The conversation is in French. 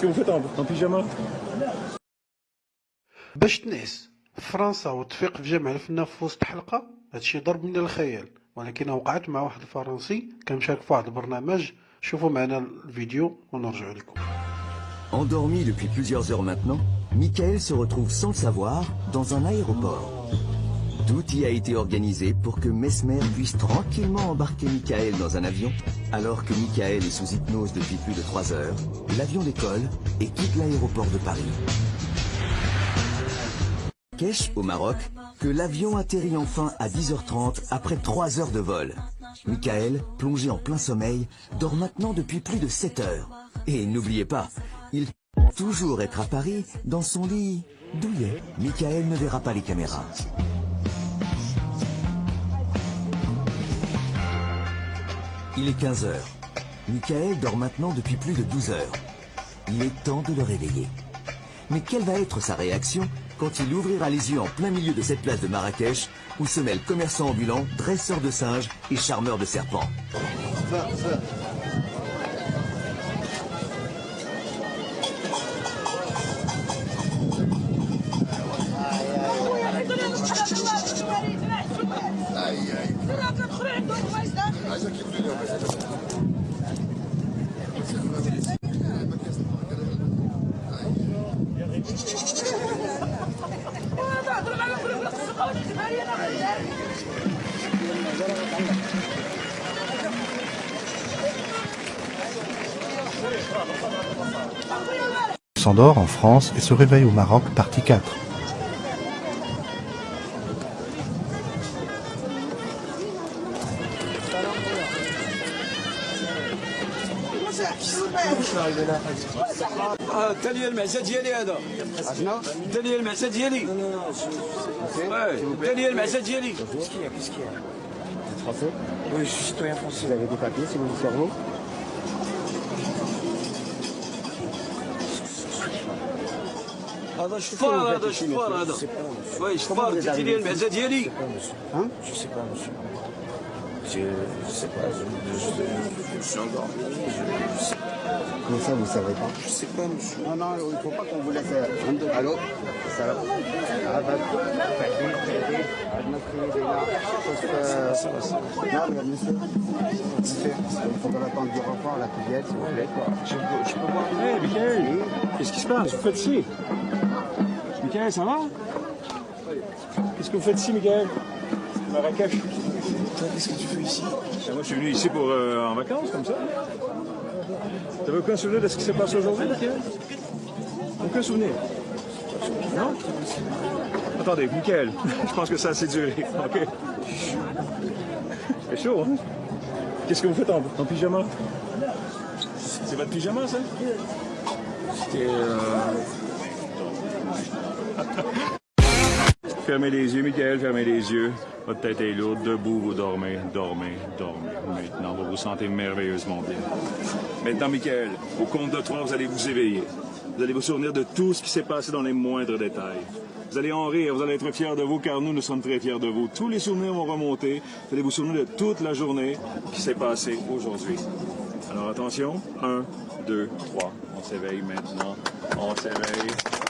Qu'est-ce que vous faites en, en pyjama باش تنعس في فرنسا وتفيق في جامع الفنان في وسط حلقة هادشي ضرب من الخيال ولكن وقعت مع واحد الفرنسي كان مشارك في واحد البرنامج شوفوا معنا الفيديو ونرجع لكم Endormi depuis plusieurs heures maintenant, Michael se retrouve sans le savoir dans un aéroport. Tout y a été organisé pour que Mesmer puisse tranquillement embarquer Michael dans un avion. Alors que Michael est sous hypnose depuis plus de trois heures, l'avion décolle et quitte l'aéroport de Paris. Kesh, au Maroc, que l'avion atterrit enfin à 10h30 après trois heures de vol. Michael, plongé en plein sommeil, dort maintenant depuis plus de 7 heures. Et n'oubliez pas, il toujours être à Paris dans son lit douillet. Michael ne verra pas les caméras. Il est 15 heures. Michael dort maintenant depuis plus de 12 heures. Il est temps de le réveiller. Mais quelle va être sa réaction quand il ouvrira les yeux en plein milieu de cette place de Marrakech où se mêlent commerçants ambulants, dresseurs de singes et charmeurs de serpents? S'endort en France et se réveille au Maroc, partie 4. انت لي المعزه ديالي هذا شنو انت لي المعزه ديالي انت لي المعزه ديالي Qu'est-ce qu'il y a Qu'est-ce qu'il y a Vous êtes français Oui, je suis citoyen français. Vous avez des papiers, c'est mon cerveau هذا شفار هذا شفار هذا وي شفار انت لي المعزه ديالي Hein Je sais pas, monsieur. je, je sais pas, je, je, je suis endormi. Je, sais Comment ça, vous savez pas Je sais pas, monsieur. Non, non, il faut pas qu'on vous laisse. euh, Allô Ça va Ah, bah, Adnakri, Léla, sauf, euh, Non, mais monsieur, monsieur, il faut qu'on attende du renfort, la fillette, s'il vous plaît. Je peux, je peux voir. Hé, Michael Qu'est-ce qui se passe Vous faites ici Michael, ça va Qu'est-ce que vous faites ici, Michael Marrakech. Qu'est-ce que tu fais ici? Ben, moi, je suis venu ici pour euh, en vacances, comme ça. T'avais aucun souvenir de ce qui s'est passé aujourd'hui, Michael Aucun souvenir? Non? Attendez, Michael, je pense que ça a assez duré. OK. C'est chaud, hein? Qu'est-ce que vous faites en, en pyjama? C'est votre pyjama, ça? C'était. Euh... Fermez les yeux, Michael, fermez les yeux. Votre tête est lourde, debout, vous dormez, dormez, dormez. Maintenant, vous vous sentez merveilleusement bien. Maintenant, Michael, au compte de trois, vous allez vous éveiller. Vous allez vous souvenir de tout ce qui s'est passé dans les moindres détails. Vous allez en rire, vous allez être fiers de vous, car nous, nous sommes très fiers de vous. Tous les souvenirs vont remonter. Vous allez vous souvenir de toute la journée qui s'est passée aujourd'hui. Alors attention, un, deux, trois. On s'éveille maintenant. On s'éveille.